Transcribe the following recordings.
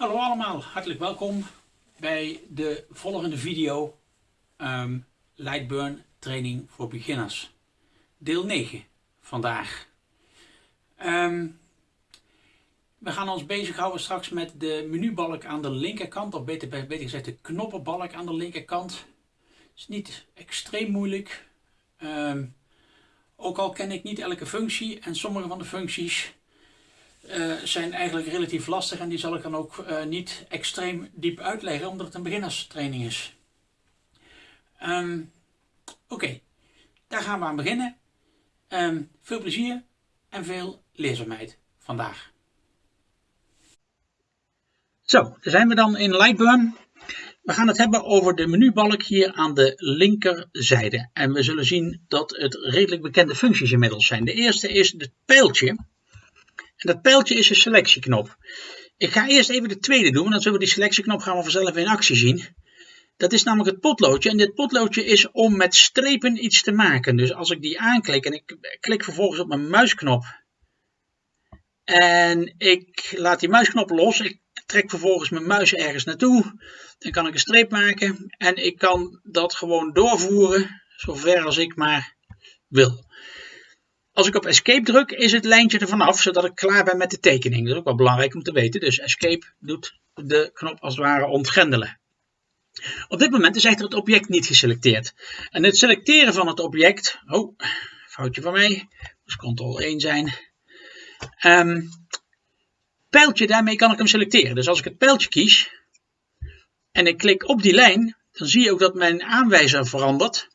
Hallo allemaal, hartelijk welkom bij de volgende video um, Lightburn training voor beginners. Deel 9 vandaag. Um, we gaan ons bezighouden straks met de menubalk aan de linkerkant, of beter, gezegd de knoppenbalk aan de linkerkant. Het is niet extreem moeilijk. Um, ook al ken ik niet elke functie en sommige van de functies uh, zijn eigenlijk relatief lastig en die zal ik dan ook uh, niet extreem diep uitleggen omdat het een beginnerstraining is. Um, Oké, daar gaan we aan beginnen. Um, veel plezier en veel leerzaamheid vandaag. Zo, daar zijn we dan in Lightburn. We gaan het hebben over de menubalk hier aan de linkerzijde. En we zullen zien dat het redelijk bekende functies inmiddels zijn. De eerste is het pijltje. En dat pijltje is een selectieknop. Ik ga eerst even de tweede doen, want dan zullen we die selectieknop gaan we vanzelf in actie zien. Dat is namelijk het potloodje. En dit potloodje is om met strepen iets te maken. Dus als ik die aanklik en ik klik vervolgens op mijn muisknop. En ik laat die muisknop los. Ik trek vervolgens mijn muis ergens naartoe. Dan kan ik een streep maken. En ik kan dat gewoon doorvoeren. Zover als ik maar wil. Als ik op escape druk is het lijntje er vanaf. Zodat ik klaar ben met de tekening. Dat is ook wel belangrijk om te weten. Dus escape doet de knop als het ware ontgrendelen. Op dit moment is echter het object niet geselecteerd. En het selecteren van het object, oh, foutje van mij, dus ctrl 1 zijn. Um, pijltje, daarmee kan ik hem selecteren. Dus als ik het pijltje kies en ik klik op die lijn, dan zie je ook dat mijn aanwijzer verandert.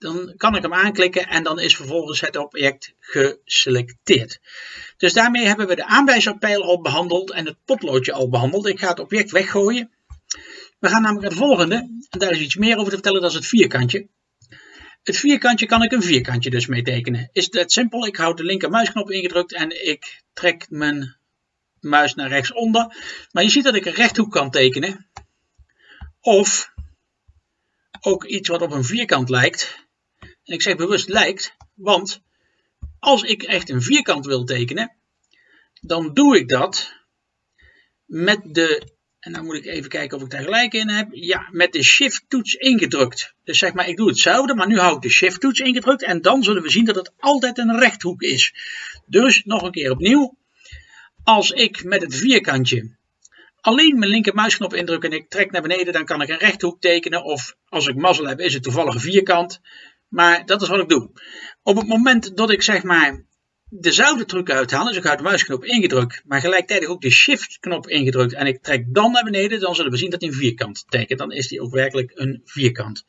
Dan kan ik hem aanklikken en dan is vervolgens het object geselecteerd. Dus daarmee hebben we de aanwijzerpijl al behandeld en het potloodje al behandeld. Ik ga het object weggooien. We gaan namelijk het volgende. En daar is iets meer over te vertellen, dat is het vierkantje. Het vierkantje kan ik een vierkantje dus mee tekenen. Is dat simpel? Ik houd de linker muisknop ingedrukt en ik trek mijn muis naar rechtsonder. Maar je ziet dat ik een rechthoek kan tekenen. Of ook iets wat op een vierkant lijkt. Ik zeg bewust lijkt, want als ik echt een vierkant wil tekenen, dan doe ik dat met de en dan moet ik even kijken of ik daar gelijk in heb. Ja, met de shift toets ingedrukt. Dus zeg maar, ik doe hetzelfde, maar nu hou ik de shift toets ingedrukt. En dan zullen we zien dat het altijd een rechthoek is. Dus nog een keer opnieuw. Als ik met het vierkantje alleen mijn linker muisknop indruk en ik trek naar beneden, dan kan ik een rechthoek tekenen. Of als ik mazzel heb, is het toevallig een vierkant. Maar dat is wat ik doe. Op het moment dat ik zeg maar dezelfde truc uithalen. Dus ik houd de muisknop ingedrukt, maar gelijktijdig ook de shift knop ingedrukt. En ik trek dan naar beneden, dan zullen we zien dat hij een vierkant tekent. Dan is die ook werkelijk een vierkant.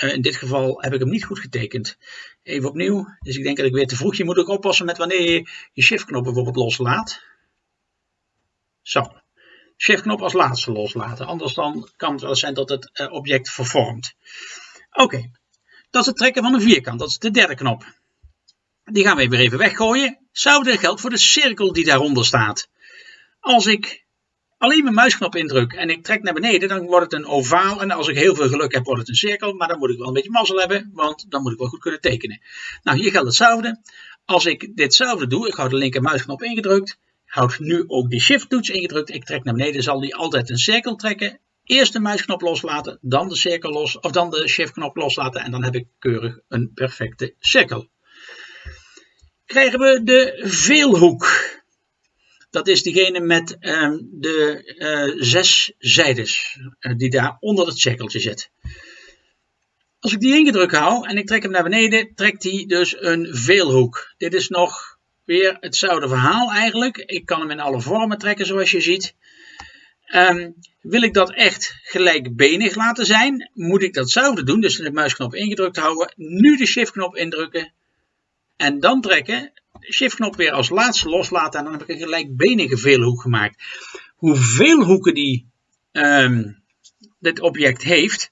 Uh, in dit geval heb ik hem niet goed getekend. Even opnieuw. Dus ik denk dat ik weer te vroeg. Je moet ook oppassen met wanneer je je shift knop bijvoorbeeld loslaat. Zo. Shift knop als laatste loslaten. Anders dan kan het wel zijn dat het uh, object vervormt. Oké. Dat is het trekken van een vierkant. Dat is de derde knop. Die gaan we weer even weggooien. Hetzelfde geldt voor de cirkel die daaronder staat. Als ik alleen mijn muisknop indruk en ik trek naar beneden, dan wordt het een ovaal. En als ik heel veel geluk heb, wordt het een cirkel. Maar dan moet ik wel een beetje mazzel hebben, want dan moet ik wel goed kunnen tekenen. Nou, hier geldt hetzelfde. Als ik ditzelfde doe, ik hou de linker muisknop ingedrukt. Houd nu ook die shift toets ingedrukt. Ik trek naar beneden, zal die altijd een cirkel trekken. Eerst de muisknop loslaten, dan de cirkel los, of dan de shift knop loslaten. En dan heb ik keurig een perfecte cirkel krijgen we de veelhoek. Dat is diegene met uh, de uh, zes zijdes uh, die daar onder het cirkeltje zit. Als ik die ingedrukt hou en ik trek hem naar beneden, trekt hij dus een veelhoek. Dit is nog weer hetzelfde verhaal eigenlijk. Ik kan hem in alle vormen trekken zoals je ziet. Um, wil ik dat echt gelijkbenig laten zijn, moet ik datzelfde doen. Dus de muisknop ingedrukt houden, nu de shift knop indrukken en dan trekken, shiftknop weer als laatste loslaten en dan heb ik een gelijkbenige veelhoek gemaakt. Hoeveel hoeken die um, dit object heeft,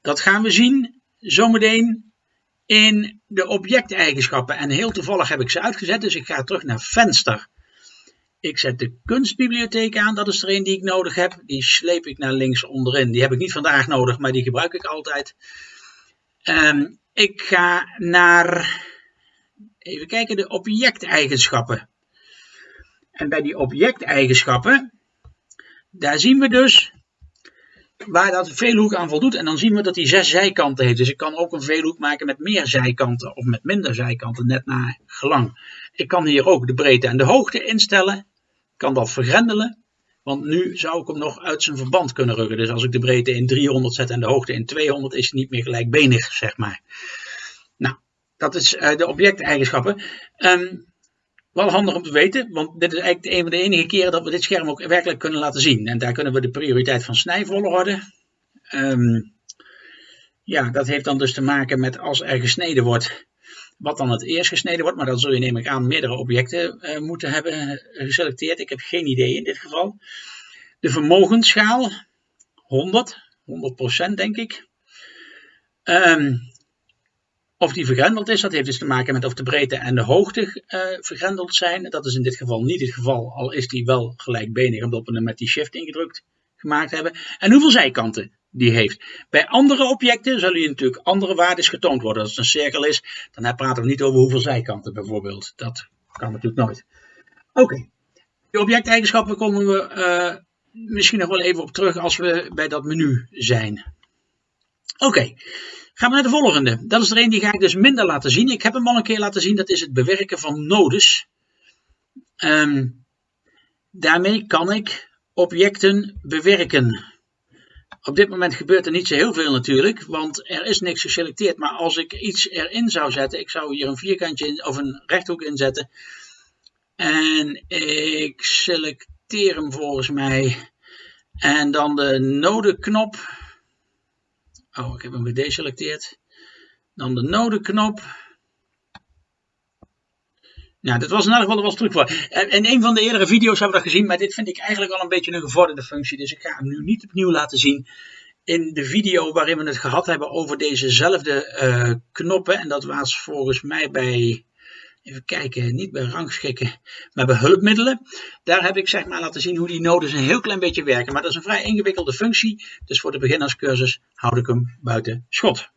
dat gaan we zien zometeen in de objecteigenschappen. En heel toevallig heb ik ze uitgezet, dus ik ga terug naar venster. Ik zet de kunstbibliotheek aan, dat is er een die ik nodig heb. Die sleep ik naar links onderin. Die heb ik niet vandaag nodig, maar die gebruik ik altijd. Um, ik ga naar Even kijken, de objecteigenschappen. En bij die objecteigenschappen, daar zien we dus waar dat veelhoek aan voldoet. En dan zien we dat hij zes zijkanten heeft. Dus ik kan ook een veelhoek maken met meer zijkanten of met minder zijkanten, net naar gelang. Ik kan hier ook de breedte en de hoogte instellen. Kan dat vergrendelen. Want nu zou ik hem nog uit zijn verband kunnen rukken. Dus als ik de breedte in 300 zet en de hoogte in 200, is hij niet meer gelijkbenig, zeg maar. Nou, dat is uh, de objecteigenschappen. Um, wel handig om te weten, want dit is eigenlijk een van de enige keren dat we dit scherm ook werkelijk kunnen laten zien. En daar kunnen we de prioriteit van snijvolgorde. Um, ja, dat heeft dan dus te maken met als er gesneden wordt, wat dan het eerst gesneden wordt. Maar dan zul je neem ik aan meerdere objecten uh, moeten hebben geselecteerd. Ik heb geen idee in dit geval. De vermogensschaal, 100, 100% denk ik. Um, of die vergrendeld is, dat heeft dus te maken met of de breedte en de hoogte uh, vergrendeld zijn. Dat is in dit geval niet het geval, al is die wel gelijkbenig omdat we hem met die shift ingedrukt gemaakt hebben. En hoeveel zijkanten die heeft. Bij andere objecten zullen je natuurlijk andere waarden getoond worden. Als het een cirkel is, dan praten we niet over hoeveel zijkanten bijvoorbeeld. Dat kan natuurlijk nooit. Oké, de objecteigenschappen komen we uh, misschien nog wel even op terug als we bij dat menu zijn. Oké. Gaan we naar de volgende. Dat is er een die ga ik dus minder laten zien. Ik heb hem al een keer laten zien. Dat is het bewerken van nodes. Um, daarmee kan ik objecten bewerken. Op dit moment gebeurt er niet zo heel veel natuurlijk, want er is niks geselecteerd. Maar als ik iets erin zou zetten, ik zou hier een vierkantje in, of een rechthoek inzetten. En ik selecteer hem volgens mij. En dan de nodeknop Oh, ik heb hem gedeselecteerd. Dan de nodeknop. Nou, dat was in ieder geval was terug voor. In een van de eerdere video's hebben we dat gezien, maar dit vind ik eigenlijk al een beetje een gevorderde functie. Dus ik ga hem nu niet opnieuw laten zien. In de video waarin we het gehad hebben over dezezelfde uh, knoppen. En dat was volgens mij bij even kijken, niet bij rangschikken, maar bij hulpmiddelen. Daar heb ik zeg maar laten zien hoe die nodes een heel klein beetje werken. Maar dat is een vrij ingewikkelde functie, dus voor de beginnerscursus houd ik hem buiten schot.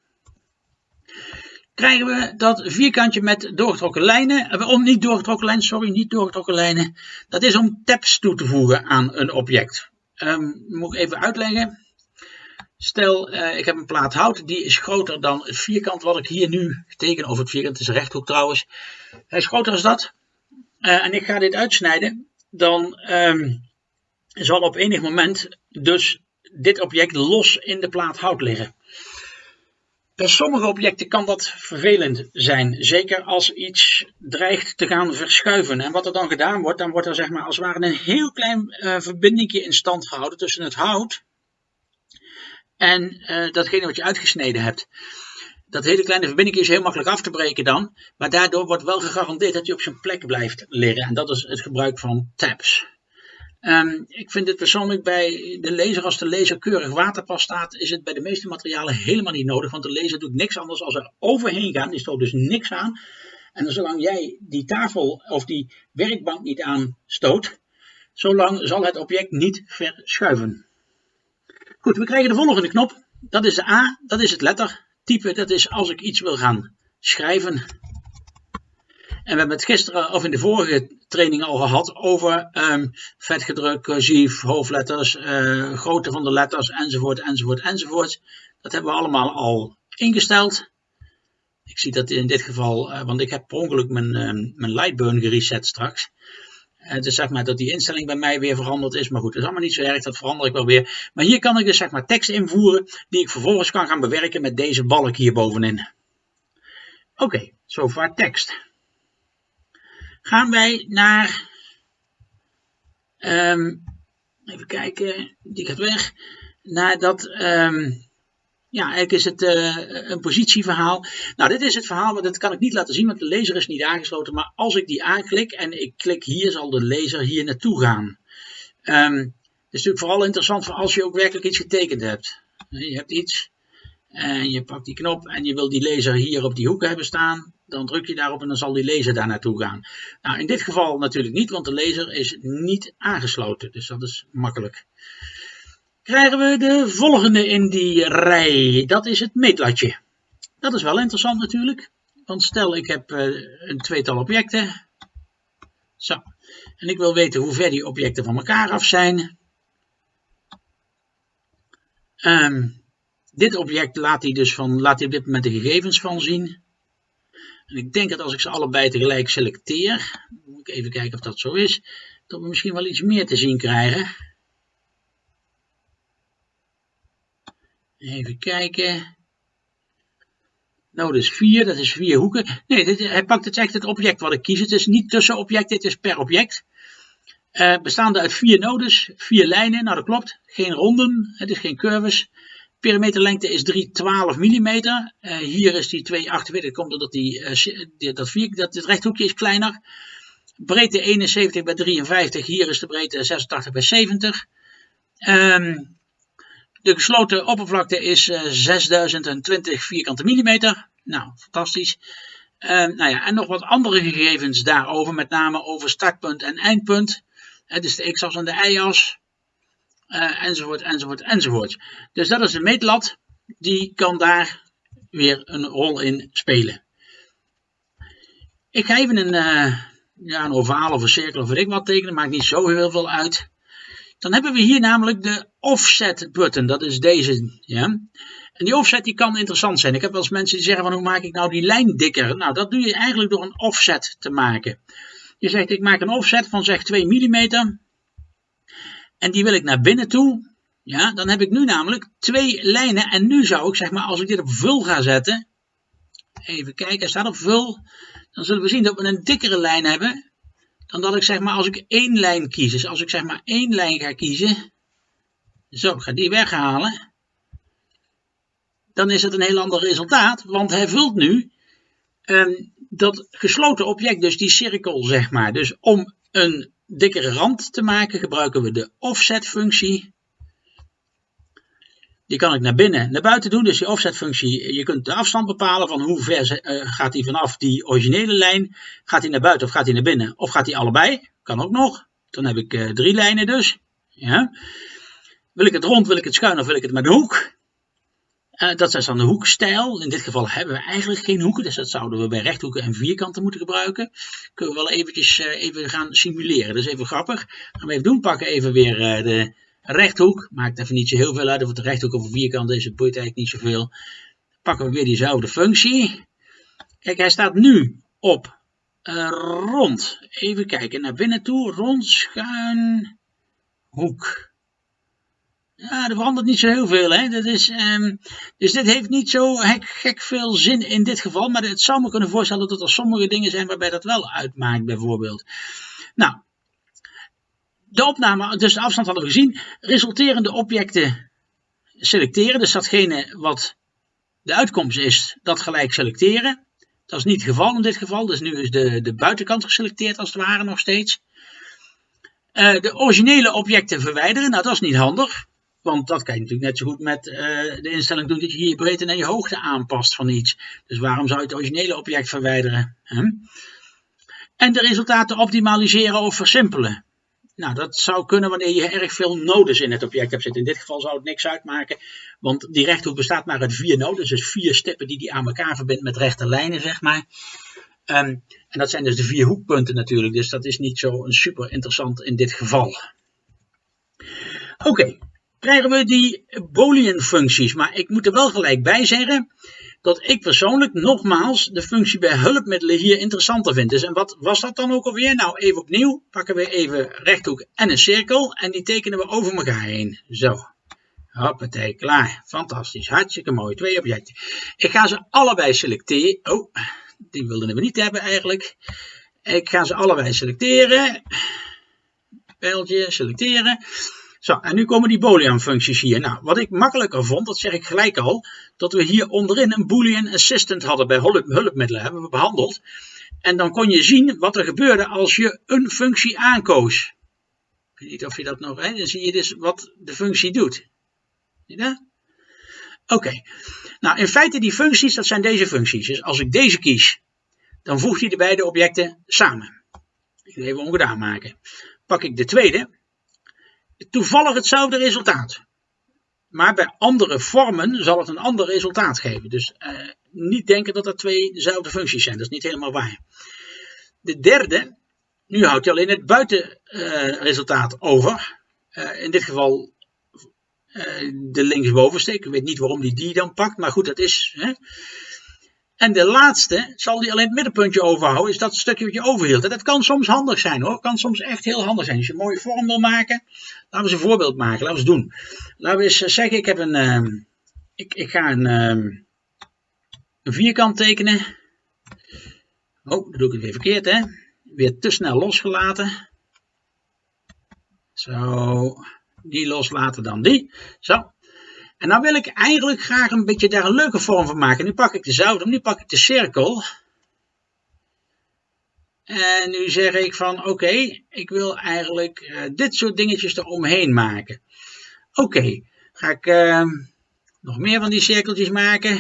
Krijgen we dat vierkantje met doorgetrokken lijnen, eh, om niet doorgetrokken lijnen, sorry, niet doorgetrokken lijnen. Dat is om tabs toe te voegen aan een object. Um, moet ik even uitleggen. Stel, uh, ik heb een plaat hout, die is groter dan het vierkant wat ik hier nu teken over het vierkant. Is een rechthoek trouwens. Hij is groter als dat. Uh, en ik ga dit uitsnijden. Dan um, zal op enig moment dus dit object los in de plaat hout liggen. Bij sommige objecten kan dat vervelend zijn. Zeker als iets dreigt te gaan verschuiven. En wat er dan gedaan wordt, dan wordt er zeg maar als het ware een heel klein uh, verbindingje in stand gehouden tussen het hout en uh, datgene wat je uitgesneden hebt. Dat hele kleine verbinding is heel makkelijk af te breken dan, maar daardoor wordt wel gegarandeerd dat hij op zijn plek blijft liggen. En dat is het gebruik van tabs. Um, ik vind het persoonlijk bij de laser, als de laser keurig waterpas staat, is het bij de meeste materialen helemaal niet nodig, want de laser doet niks anders als er overheen gaan, die stoot dus niks aan. En zolang jij die tafel of die werkbank niet aanstoot, zolang zal het object niet verschuiven. Goed, we krijgen de volgende knop. Dat is de A, dat is het lettertype. Dat is als ik iets wil gaan schrijven. En we hebben het gisteren of in de vorige training al gehad over um, vetgedrukt, cursief, hoofdletters, uh, grootte van de letters enzovoort, enzovoort, enzovoort. Dat hebben we allemaal al ingesteld. Ik zie dat in dit geval, uh, want ik heb per ongeluk mijn, uh, mijn Lightburn gereset straks. Uh, dus zeg maar dat die instelling bij mij weer veranderd is. Maar goed, dat is allemaal niet zo erg, dat verander ik wel weer. Maar hier kan ik dus zeg maar tekst invoeren die ik vervolgens kan gaan bewerken met deze balk hier bovenin. Oké, okay, zover tekst. Gaan wij naar, um, even kijken, die gaat weg, naar dat... Um, ja, eigenlijk is het uh, een positieverhaal. Nou, dit is het verhaal, maar dat kan ik niet laten zien, want de laser is niet aangesloten. Maar als ik die aanklik en ik klik hier, zal de laser hier naartoe gaan. Um, is natuurlijk vooral interessant voor als je ook werkelijk iets getekend hebt. Je hebt iets en je pakt die knop en je wil die laser hier op die hoek hebben staan. Dan druk je daarop en dan zal die laser daar naartoe gaan. Nou, in dit geval natuurlijk niet, want de laser is niet aangesloten. Dus dat is makkelijk krijgen we de volgende in die rij. Dat is het meetlatje. Dat is wel interessant natuurlijk. Want stel ik heb uh, een tweetal objecten. Zo. En ik wil weten hoe ver die objecten van elkaar af zijn. Ehm, dit object laat hij dus van, laat hij op dit moment de gegevens van zien. En ik denk dat als ik ze allebei tegelijk selecteer, moet ik even kijken of dat zo is, dat we misschien wel iets meer te zien krijgen. Even kijken. Nou, is 4, dat is vier hoeken. Nee, dit, hij pakt het echt het object wat ik kies. Het is niet tussen objecten, het is per object. Uh, bestaande uit vier nodes, vier lijnen, nou dat klopt. Geen ronden, het is geen curves. Perimeterlengte is 312 mm. Uh, hier is die 248, dat komt omdat die, uh, dat, vier, dat het rechthoekje is kleiner. Breedte 71 bij 53, hier is de breedte 86 bij 70. Um, de gesloten oppervlakte is uh, eh, 6020 vierkante millimeter. Nou, fantastisch. Uh, nou ja, en nog wat andere gegevens daarover, met name over startpunt en eindpunt. Is de x-as en de y-as. Uh, enzovoort, enzovoort, enzovoort. Dus dat is de meetlat. Die kan daar weer een rol in spelen. Ik ga even een, uh, ja, een ovaal of een cirkel of weet ik wat tekenen. Maakt niet zo heel veel uit. Dan hebben we hier namelijk de offset button. Dat is deze. Ja? En die offset die kan interessant zijn. Ik heb wel eens mensen die zeggen van hoe maak ik nou die lijn dikker? Nou dat doe je eigenlijk door een offset te maken. Je zegt ik maak een offset van zeg 2 mm. En die wil ik naar binnen toe. Ja, dan heb ik nu namelijk twee lijnen. En nu zou ik zeg maar als ik dit op vul ga zetten. Even kijken, hij staat op vul. Dan zullen we zien dat we een dikkere lijn hebben dan dat ik zeg maar als ik één lijn kies. Dus als ik zeg maar één lijn ga kiezen, zo, ik ga die weghalen, dan is het een heel ander resultaat, want hij vult nu um, dat gesloten object, dus die cirkel zeg maar. Dus om een dikkere rand te maken gebruiken we de offset functie. Die kan ik naar binnen, naar buiten doen. Dus die offset functie, je kunt de afstand bepalen van hoe ver uh, gaat hij vanaf die originele lijn. Gaat hij naar buiten of gaat hij naar binnen? Of gaat hij allebei? Kan ook nog. Dan heb ik uh, drie lijnen dus. Ja. Wil ik het rond, wil ik het schuin of wil ik het met de hoek? Uh, dat is dan de hoekstijl. In dit geval hebben we eigenlijk geen hoeken, dus dat zouden we bij rechthoeken en vierkanten moeten gebruiken. Kunnen we wel eventjes even gaan simuleren. Dat is even grappig. Gaan we even doen. Pakken even weer de rechthoek. Maakt even niet zo heel veel uit of het rechthoek of een vierkant is. Het boeit eigenlijk niet zoveel. Pakken we weer diezelfde functie. Kijk, hij staat nu op rond. Even kijken naar binnen toe. Rond, schuin, hoek. Ja, er verandert niet zo heel veel. Hè? Dat is, um, dus dit heeft niet zo gek, gek, veel zin in dit geval. Maar het zou me kunnen voorstellen dat er sommige dingen zijn waarbij dat wel uitmaakt bijvoorbeeld. Nou, de opname, dus de afstand hadden we gezien. Resulterende objecten selecteren. Dus datgene wat de uitkomst is, dat gelijk selecteren. Dat is niet het geval in dit geval. Dus nu is de, de buitenkant geselecteerd als het ware nog steeds. Uh, de originele objecten verwijderen. Nou, dat is niet handig. Want dat kan je natuurlijk net zo goed met uh, de instelling doen dat je je breedte en je hoogte aanpast van iets. Dus waarom zou je het originele object verwijderen? Hè? En de resultaten optimaliseren of versimpelen. Nou, dat zou kunnen wanneer je erg veel nodes in het object hebt zitten. In dit geval zou het niks uitmaken, want die rechthoek bestaat maar uit vier nodes. Dus vier stippen die die aan elkaar verbindt met rechte lijnen, zeg maar. Um, en dat zijn dus de vier hoekpunten natuurlijk, dus dat is niet zo super interessant in dit geval. Oké. Krijgen we die boolean functies, maar ik moet er wel gelijk bij zeggen dat ik persoonlijk nogmaals de functie bij hulpmiddelen hier interessanter vind. Dus en wat was dat dan ook alweer? Nou, even opnieuw pakken we even rechthoek en een cirkel en die tekenen we over elkaar heen. Zo. Hoppatee, klaar. Fantastisch. Hartstikke mooi. Twee objecten. Ik ga ze allebei selecteren. Oh, die wilden we niet hebben eigenlijk. Ik ga ze allebei selecteren. Pijltje, selecteren. Zo, en nu komen die boolean functies hier. Nou, wat ik makkelijker vond, dat zeg ik gelijk al, dat we hier onderin een boolean assistant hadden bij hulp, hulpmiddelen, hebben we behandeld. En dan kon je zien wat er gebeurde als je een functie aankoos. Ik weet niet of je dat nog, hè? dan zie je dus wat de functie doet. Zie je dat? Oké, nou in feite die functies, dat zijn deze functies. Dus als ik deze kies, dan voegt hij de beide objecten samen. Even ongedaan maken. Pak ik de tweede, toevallig hetzelfde resultaat. Maar bij andere vormen zal het een ander resultaat geven. Dus uh, niet denken dat er twee dezelfde functies zijn. Dat is niet helemaal waar. De derde, nu houdt je alleen het buitenresultaat uh, over. Uh, in dit geval de linksbovenste. Ik weet niet waarom die die dan pakt, maar goed, dat is. Hè. En de laatste zal die alleen het middenpuntje overhouden, is dat stukje wat je overhield. En dat kan soms handig zijn hoor, kan soms echt heel handig zijn. Als je een mooie vorm wil maken, laten we eens een voorbeeld maken, laten we eens doen. Laten we eens eh, zeggen, ik heb een, uh, ik, ik ga een, uh, een vierkant tekenen. Oh, dat doe ik het weer verkeerd hè. Weer te snel losgelaten. Zo, die loslaten dan die. Zo, en dan wil ik eigenlijk graag een beetje daar een leuke vorm van maken. Nu pak ik de zout, nu pak ik de cirkel. En nu zeg ik van oké, ik wil eigenlijk uh, dit soort dingetjes eromheen maken. Oké, ga ik uh, nog meer van die cirkeltjes maken.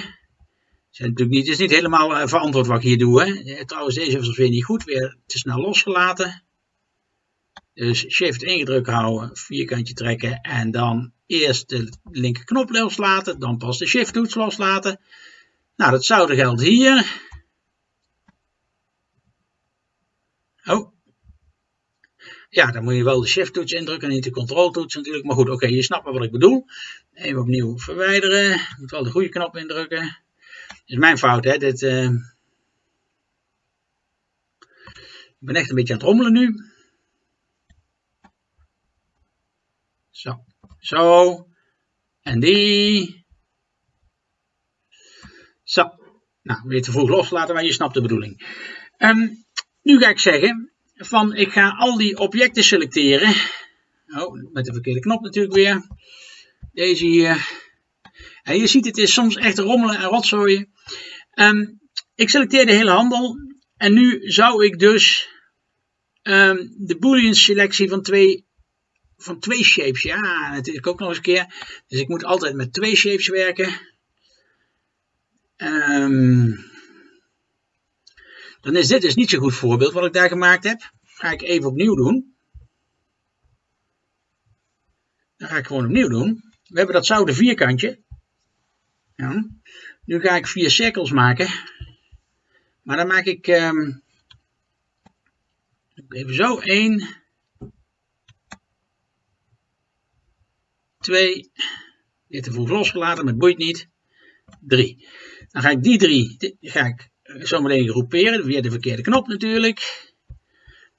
Zijn natuurlijk niet, het is niet helemaal uh, verantwoord wat ik hier doe. Hè. Trouwens, deze was weer niet goed, weer te snel losgelaten. Dus shift ingedrukt houden, vierkantje trekken en dan eerst de linkerknop loslaten, dan pas de shift toets loslaten. Nou, datzelfde geldt hier. Oh. Ja, dan moet je wel de shift toets indrukken en niet de control toets natuurlijk. Maar goed, oké, je snapt wat ik bedoel. Even opnieuw verwijderen. Ik moet wel de goede knop indrukken. Dat is mijn fout, hè. Dit, uh... Ik ben echt een beetje aan het rommelen nu. Zo. Zo. En die. Zo. Nou, weer te vroeg loslaten, maar je snapt de bedoeling. Um, nu ga ik zeggen, van ik ga al die objecten selecteren. Oh, met de verkeerde knop natuurlijk weer. Deze hier. En je ziet, het is soms echt rommelen en rotzooien. Um, ik selecteer de hele handel. En nu zou ik dus um, de boolean selectie van twee van twee shapes. Ja, natuurlijk ook nog eens een keer. Dus ik moet altijd met twee shapes werken. Um, dan is dit dus niet zo'n goed voorbeeld wat ik daar gemaakt heb. Ga ik even opnieuw doen. Dan ga ik gewoon opnieuw doen. We hebben datzelfde vierkantje. Ja. Nu ga ik vier cirkels maken. Maar dan maak ik um, even zo 1, 2, dit te vroeg losgelaten, maar het boeit niet, 3. Dan ga ik die drie ga ik zo meteen groeperen, via de verkeerde knop natuurlijk.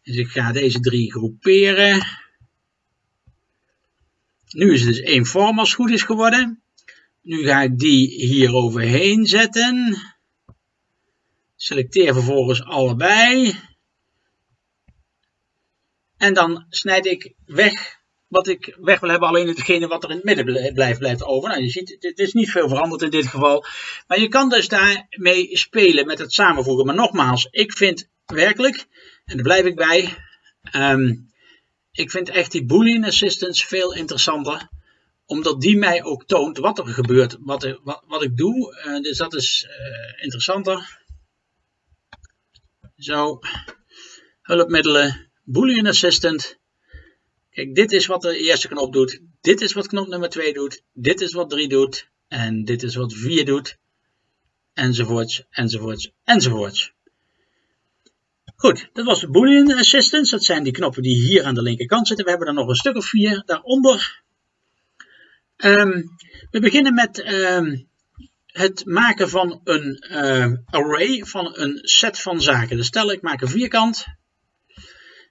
Dus ik ga deze drie groeperen. Nu is het dus één vorm als het goed is geworden. Nu ga ik die hier overheen zetten. Selecteer vervolgens allebei. En dan snijd ik weg wat ik weg wil hebben, alleen hetgene wat er in het midden blijft, blijft over. Nou, je ziet, het is niet veel veranderd in dit geval. Maar je kan dus daarmee spelen met het samenvoegen. Maar nogmaals, ik vind werkelijk, en daar blijf ik bij, um, ik vind echt die Boolean Assistance veel interessanter. Omdat die mij ook toont wat er gebeurt, wat, wat, wat ik doe. Uh, dus dat is uh, interessanter. Zo, hulpmiddelen, Boolean Assistant. Kijk, dit is wat de eerste knop doet. Dit is wat knop nummer 2 doet. Dit is wat 3 doet. En dit is wat 4 doet. Enzovoorts, enzovoorts, enzovoorts. Goed, dat was de Boolean Assistance. Dat zijn die knoppen die hier aan de linkerkant zitten. We hebben er nog een stuk of vier daaronder. Um, we beginnen met um, het maken van een uh, array, van een set van zaken. Dus stel ik maak een vierkant.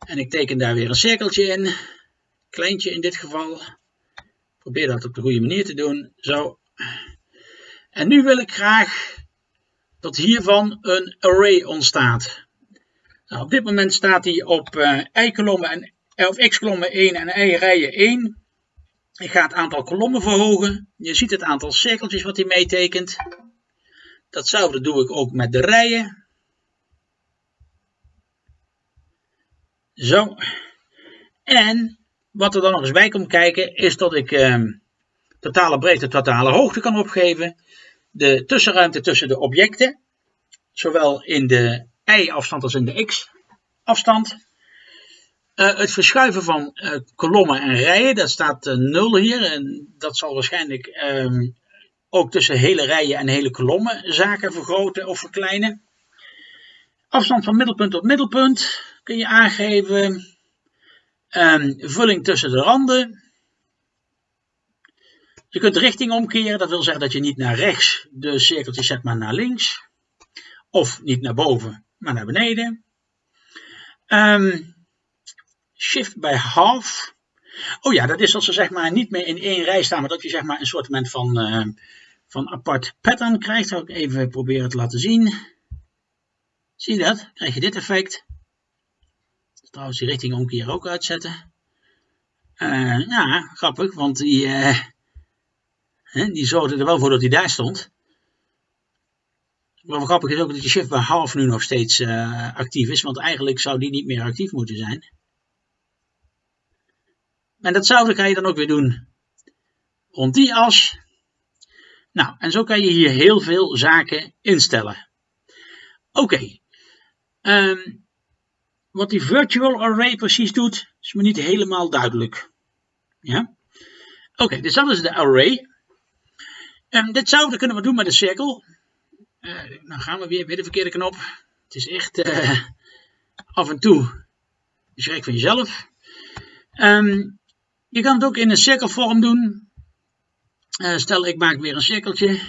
En ik teken daar weer een cirkeltje in kleintje in dit geval. Probeer dat op de goede manier te doen. Zo. En nu wil ik graag dat hiervan een array ontstaat. Nou, op dit moment staat hij op uh, en x-kolommen 1 en y-rijen 1. Ik ga het aantal kolommen verhogen. Je ziet het aantal cirkeltjes wat hij meetekent. Datzelfde doe ik ook met de rijen. Zo. En wat er dan nog eens bij komt kijken is dat ik eh, totale breedte, totale hoogte kan opgeven. De tussenruimte tussen de objecten, zowel in de y-afstand als in de x-afstand. Uh, het verschuiven van uh, kolommen en rijen, dat staat uh, 0 hier. En dat zal waarschijnlijk um, ook tussen hele rijen en hele kolommen zaken vergroten of verkleinen. Afstand van middelpunt tot middelpunt kun je aangeven. Um, vulling tussen de randen. Je kunt richting omkeren, dat wil zeggen dat je niet naar rechts de cirkeltjes zet, maar naar links. Of niet naar boven, maar naar beneden. Ehm, shift bij half. Oh ja, dat is als ze zeg maar niet meer in één rij staan, maar dat je zeg maar een soort van, uh, van apart pattern krijgt. Zal ik even proberen te laten zien. Zie je dat? Krijg je dit effect. Trouwens die richting omkeer ook uitzetten. Uh, ja, grappig, want die, uh, die zorgde er wel voor dat hij daar stond. Wat grappig is ook dat die shift bij half nu nog steeds uh, actief is, want eigenlijk zou die niet meer actief moeten zijn. En datzelfde kan je dan ook weer doen rond die as. Nou, en zo kan je hier heel veel zaken instellen. Oké, um, wat die virtual array precies doet, is me niet helemaal duidelijk. Ja? Oké, dus dat is de array. Um, ditzelfde kunnen we doen met de cirkel. Uh, nou gaan we weer bij de verkeerde knop. Het is echt uh, af en toe schrik van jezelf. Um, je kan het ook in een cirkelvorm doen. Uh, stel ik maak weer een cirkeltje.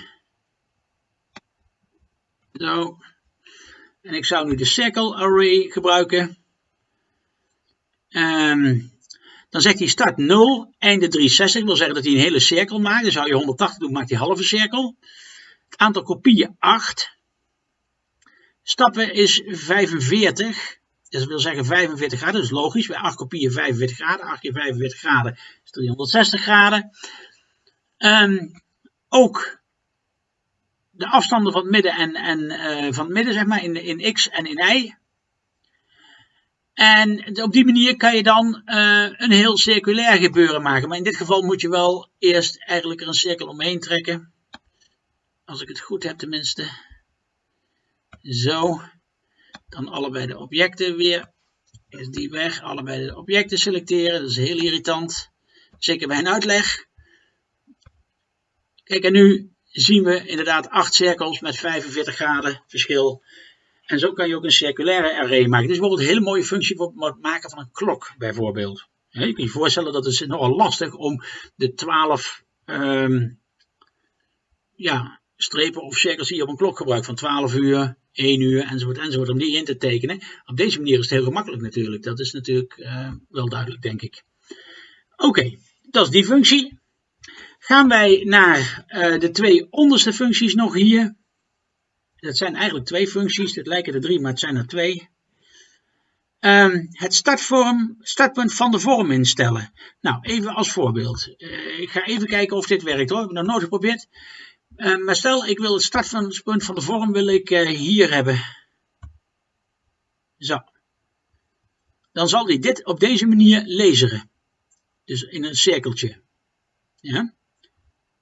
Zo. En ik zou nu de circle array gebruiken. Um, dan zegt hij start 0, einde 360. Dat wil zeggen dat hij een hele cirkel maakt. Dan zou je 180 doen, maakt hij halve cirkel. Het aantal kopieën 8. Stappen is 45. Dus dat wil zeggen 45 graden, dat is logisch. Bij 8 kopieën 45 graden. 8 keer 45 graden is 360 graden. Um, ook de afstanden van het midden en, en uh, van het midden, zeg maar, in, in x en in y. En op die manier kan je dan uh, een heel circulair gebeuren maken. Maar in dit geval moet je wel eerst eigenlijk er een cirkel omheen trekken. Als ik het goed heb tenminste. Zo. Dan allebei de objecten weer. Is die weg. Allebei de objecten selecteren. Dat is heel irritant. Zeker bij een uitleg. Kijk en nu zien we inderdaad acht cirkels met 45 graden verschil. En zo kan je ook een circulaire array maken. Dit is bijvoorbeeld een hele mooie functie voor het maken van een klok bijvoorbeeld. je kunt je voorstellen dat het nogal lastig om de 12 um, ja, strepen of cirkels die je op een klok gebruikt van 12 uur, 1 uur enzovoort enzovoort om die in te tekenen. Op deze manier is het heel gemakkelijk natuurlijk. Dat is natuurlijk uh, wel duidelijk denk ik. Oké, dat is die functie. Gaan wij naar uh, de twee onderste functies nog hier. Dat zijn eigenlijk twee functies. Het lijken er drie, maar het zijn er twee. Um, het startvorm, startpunt van de vorm instellen. Nou, even als voorbeeld. Uh, ik ga even kijken of dit werkt hoor. Ik heb nog nooit geprobeerd. Uh, maar stel, ik wil het startpunt van de vorm wil ik uh, hier hebben. Zo. Dan zal hij dit op deze manier lezen. Dus in een cirkeltje. Ja.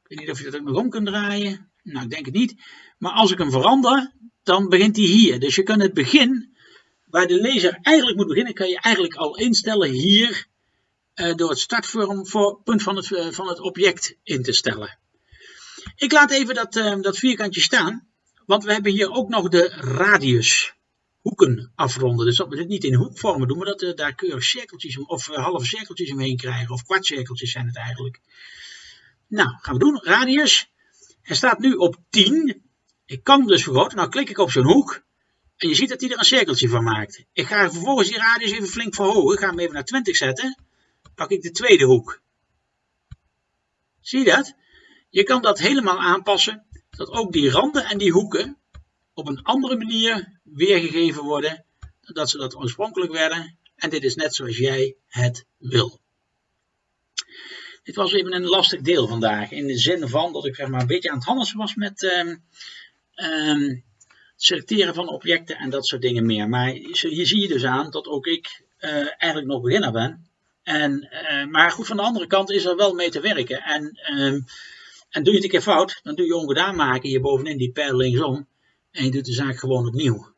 Ik weet niet of je dat ook nog om kunt draaien. Nou, ik denk het niet. Maar als ik hem verander, dan begint hij hier. Dus je kan het begin, waar de lezer eigenlijk moet beginnen, kan je eigenlijk al instellen hier uh, door het startpunt van het, uh, van het object in te stellen. Ik laat even dat, uh, dat vierkantje staan, want we hebben hier ook nog de radius hoeken afronden. Dus dat we dit niet in hoekvormen doen, maar dat we daar keurig cirkeltjes of halve cirkeltjes omheen krijgen, of kwartcirkeltjes zijn het eigenlijk. Nou, gaan we doen. Radius. Hij staat nu op 10. Ik kan dus vergroten. Nou klik ik op zo'n hoek. En je ziet dat hij er een cirkeltje van maakt. Ik ga vervolgens die radius even flink verhogen. Ik ga hem even naar 20 zetten. Pak ik de tweede hoek. Zie je dat? Je kan dat helemaal aanpassen. Dat ook die randen en die hoeken op een andere manier weergegeven worden. Dan dat ze dat oorspronkelijk werden. En dit is net zoals jij het wil. Dit was even een lastig deel vandaag. In de zin van dat ik zeg maar, een beetje aan het handelen was met um, selecteren van objecten en dat soort dingen meer. Maar hier zie je dus aan dat ook ik uh, eigenlijk nog beginner ben. En, uh, maar goed, van de andere kant is er wel mee te werken. En, um, en doe je het een keer fout, dan doe je ongedaan maken hier bovenin die pijl linksom. En je doet de zaak gewoon opnieuw.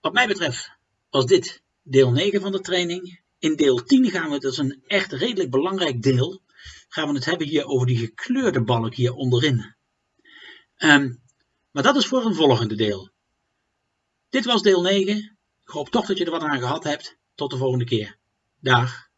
Wat mij betreft was dit deel 9 van de training. In deel 10 gaan we, dat is een echt redelijk belangrijk deel, gaan we het hebben hier over die gekleurde balk hier onderin. Um, maar dat is voor een volgende deel. Dit was deel 9. Ik hoop toch dat je er wat aan gehad hebt. Tot de volgende keer. Dag.